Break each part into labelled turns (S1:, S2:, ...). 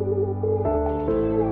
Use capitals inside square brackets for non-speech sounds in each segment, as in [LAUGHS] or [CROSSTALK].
S1: Música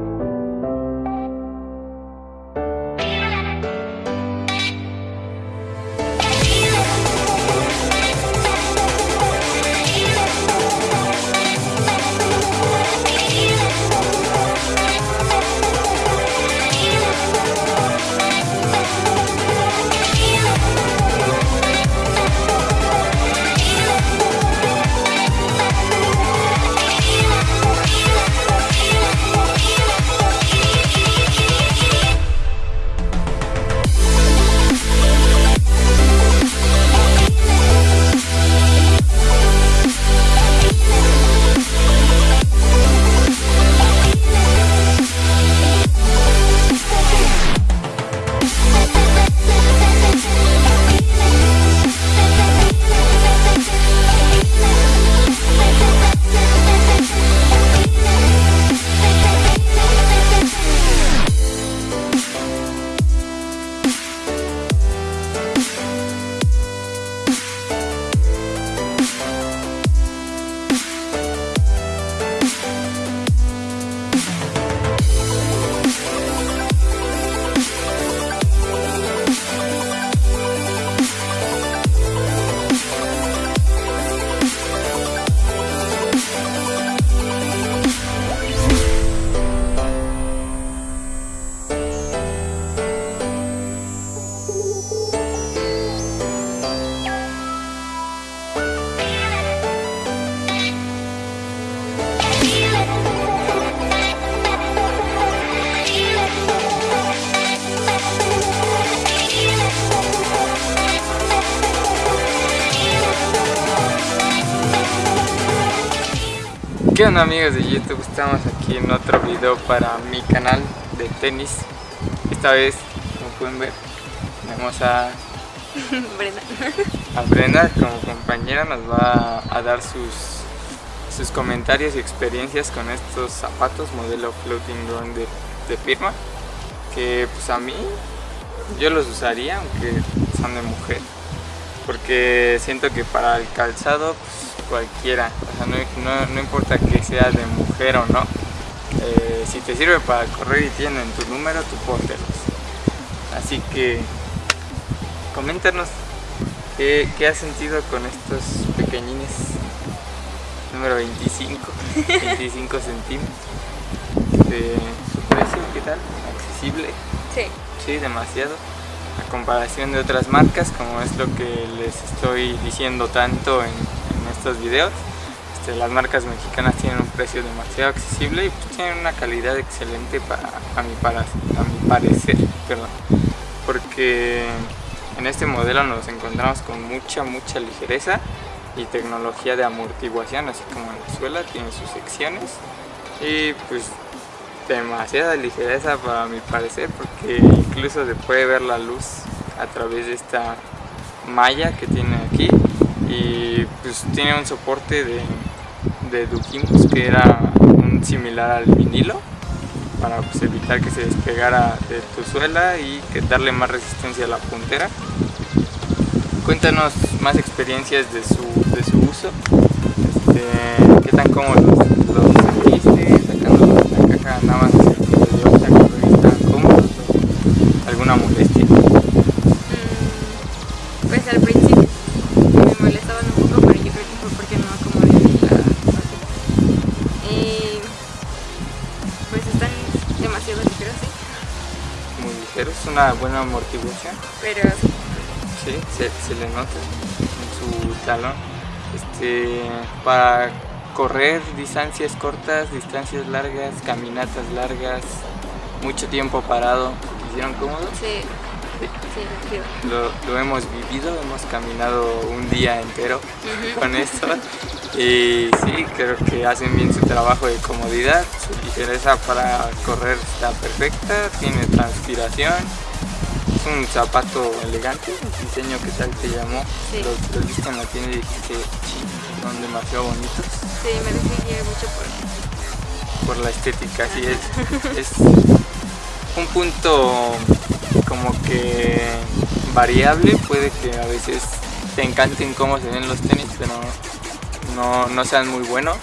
S1: ¿Qué onda amigos de YouTube? Estamos aquí en otro video para mi canal de tenis Esta vez, como pueden ver, tenemos a [LAUGHS]
S2: Brenda.
S1: a Brenda como compañera Nos va a dar sus, sus comentarios y experiencias con estos zapatos modelo Floating Ground de, de firma Que pues a mí, yo los usaría aunque son de mujer Porque siento que para el calzado pues, cualquiera, o sea, no, importa que sea de mujer o no, eh, si te sirve para correr y tienen tu número, tú póntelos. Así que coméntanos qué, qué has sentido con estos pequeñines número 25, 25 [LAUGHS] centímetros. De su precio, ¿qué tal? ¿Accesible?
S2: Sí.
S1: Sí, demasiado. A comparación de otras marcas, como es lo que les estoy diciendo tanto en estos videos. Este, las marcas mexicanas tienen un precio demasiado accesible y pues, tienen una calidad excelente para, a, mi, para, a mi parecer, perdón, porque en este modelo nos encontramos con mucha, mucha ligereza y tecnología de amortiguación, así como en la suela, tiene sus secciones. Y pues demasiada ligereza para mi parecer porque incluso se puede ver la luz a través de esta malla que tiene aquí. Y pues tiene un soporte de, de Dukimus que era un similar al vinilo para pues, evitar que se despegara de tu suela y que darle más resistencia a la puntera. Cuéntanos más experiencias de su, de su uso, este, qué tan cómodos los, sentiste, sacando la caja nada más alguna molestia.
S2: Mm, pues al principio
S1: una buena amortiguación.
S2: Pero...
S1: Sí, se, le nota en su talón. Este, para correr distancias cortas, distancias largas, caminatas largas, mucho tiempo parado, ¿hicieron cómodo?
S2: Sí. Sí,
S1: lo, lo, hemos vivido, hemos caminado un día entero con esto y sí, creo que hacen bien su trabajo de comodidad, su ligereza para correr está perfecta, tiene transpiración, es un zapato elegante, el diseño que tal te llamó, los, los tienda y dijiste, son demasiado bonitos.
S2: Sí, me dejé mucho por,
S1: por la estética, sí, es, es un punto como que variable, puede que a veces te encanten cómo se ven los tenis, pero no, no sean muy buenos.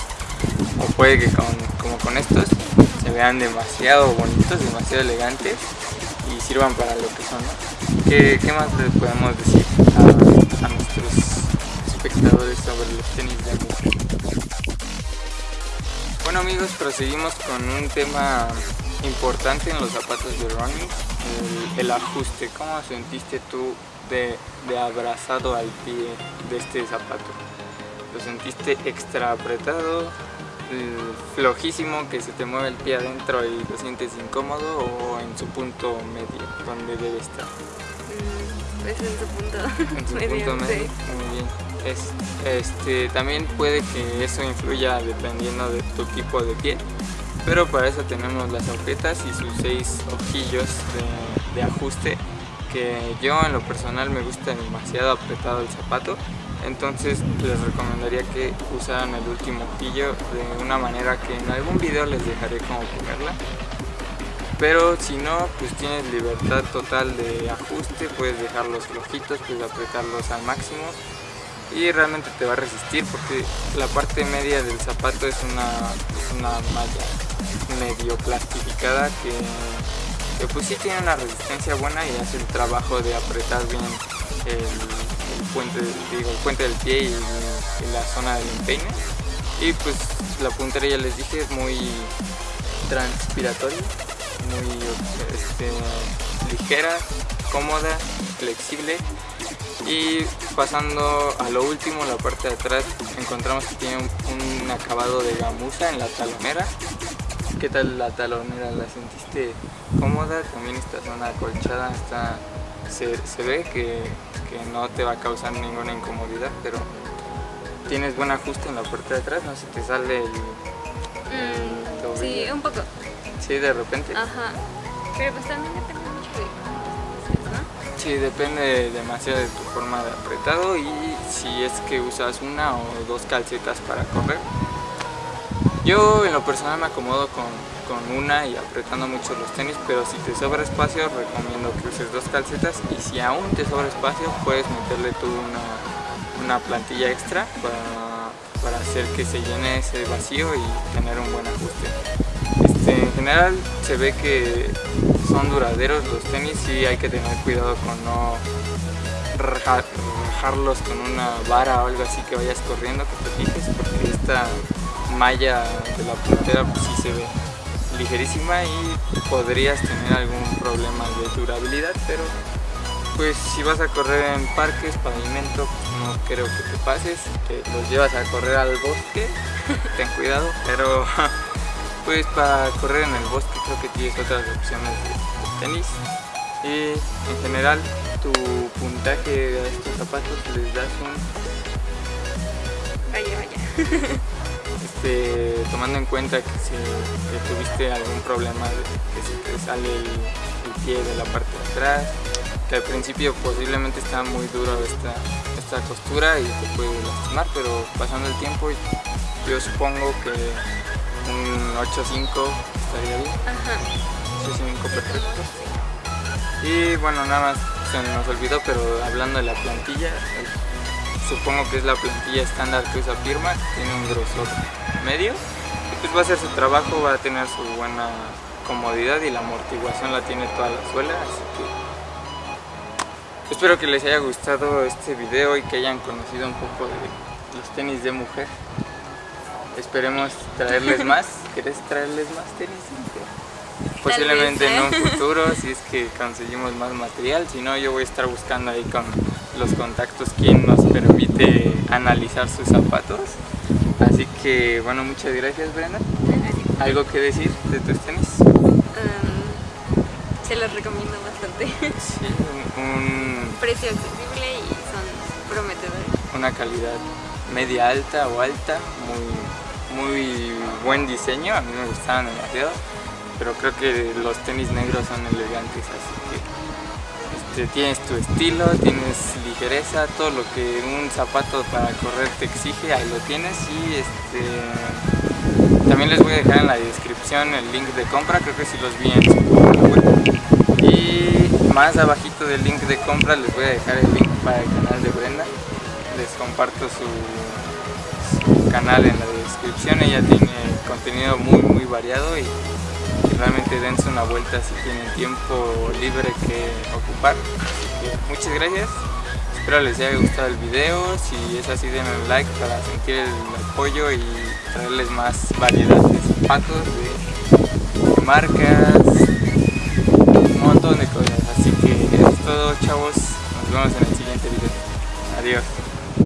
S1: o puede que como con estos se vean demasiado bonitos, demasiado elegantes y sirvan para lo que son. ¿Qué, más les podemos decir a, nuestros espectadores sobre los tenis de mujer? Bueno amigos, proseguimos con un tema importante en los zapatos de running, el, ajuste. ¿Cómo sentiste tú de, de abrazado al pie de este zapato? ¿Lo sentiste extra apretado? flojísimo que se te mueve el pie adentro y lo sientes incómodo o en su punto medio donde debe estar?
S2: Mm, pues en su punto [LAUGHS]
S1: en su punto medio muy bien es, este, también puede que eso influya dependiendo de tu tipo de pie pero para eso tenemos las agujetas y sus seis ojillos de, de ajuste que yo en lo personal me gusta demasiado apretado el zapato entonces les recomendaría que usaran el último ojillo de una manera que en algún video les dejaré cómo ponerla. Pero si no, pues tienes libertad total de ajuste, puedes dejarlos flojitos, puedes apretarlos al máximo. Y realmente te va a resistir porque la parte media del zapato es una, una malla medio plastificada que, que, pues sí tiene una resistencia buena y hace el trabajo de apretar bien el, puente, digo, el puente del pie y, la zona del empeine. Y pues la puntera ya les dije es muy transpiratoria, muy este, ligera, cómoda, flexible y pasando a lo último, la parte de atrás, encontramos que tiene un, acabado de gamuza en la talonera. ¿Qué tal la talonera? ¿La sentiste cómoda? También esta zona acolchada está, se, se ve que que no te va a causar ninguna incomodidad, pero tienes buen ajuste en la parte de atrás, no se te sale el,
S2: mm, Sí, un poco.
S1: Sí, de repente.
S2: Ajá. Pero pues también depende mucho de ¿no?
S1: Sí, depende demasiado de tu forma de apretado y si es que usas una o dos calcetas para correr. Yo en lo personal me acomodo con con una y apretando mucho los tenis, pero si te sobra espacio recomiendo que uses dos calcetas y si aún te sobra espacio puedes meterle tú una, una plantilla extra para, para, hacer que se llene ese vacío y tener un buen ajuste. Este, en general se ve que son duraderos los tenis y hay que tener cuidado con no rajarlos con una vara o algo así que vayas corriendo, que te fijes, porque esta malla de la puntera pues sí se ve ligerísima y podrías tener algún problema de durabilidad, pero pues si vas a correr en parques, pavimento, no creo que te pases, que los llevas a correr al bosque, [LAUGHS] ten cuidado, pero [LAUGHS] pues para correr en el bosque creo que tienes otras opciones de, tenis y en general tu puntaje a estos zapatos les das un...
S2: Vaya, vaya. [LAUGHS]
S1: Este, tomando en cuenta que si tuviste algún problema que se te sale el, pie de la parte de atrás, que al principio posiblemente está muy duro esta, esta costura y te puede lastimar, pero pasando el tiempo yo supongo que un 8.5 estaría bien.
S2: Ajá.
S1: 8.5 perfecto. Y bueno, nada más se nos olvidó, pero hablando de la plantilla, supongo que es la plantilla estándar que usa Firma, tiene un grosor medio y pues va a hacer su trabajo, va a tener su buena comodidad y la amortiguación la tiene toda la suela, así que espero que les haya gustado este video y que hayan conocido un poco de los tenis de mujer. Esperemos traerles [LAUGHS] más. ¿Quieres traerles más tenis? Posiblemente en un ¿eh? futuro, [LAUGHS] si es que conseguimos más material, si no yo voy a estar buscando ahí con los contactos quien nos permite analizar sus zapatos. Así que bueno, muchas gracias Brenda. ¿Algo que decir de tus tenis?
S2: se los recomiendo bastante.
S1: Sí, [LAUGHS] un,
S2: precio accesible y son prometedores.
S1: Una calidad media alta o alta, muy, muy buen diseño, a mí me gustaban demasiado, pero creo que los tenis negros son elegantes, así este, tienes tu estilo, tienes ligereza, todo lo que un zapato para correr te exige, ahí lo tienes y este, también les voy a dejar en la descripción el link de compra, creo que si los vi en su web. Y más abajito del link de compra les voy a dejar el link para el canal de Brenda, les comparto su, canal en la descripción, ella tiene contenido muy muy variado y, y realmente dense una vuelta si tienen tiempo libre que ocupar. Muchas gracias, espero les haya gustado el video, si es así denle like para sentir el apoyo y traerles más variedad de zapatos, de marcas, un montón de cosas. Así que es todo chavos, nos vemos en el siguiente video. Adiós.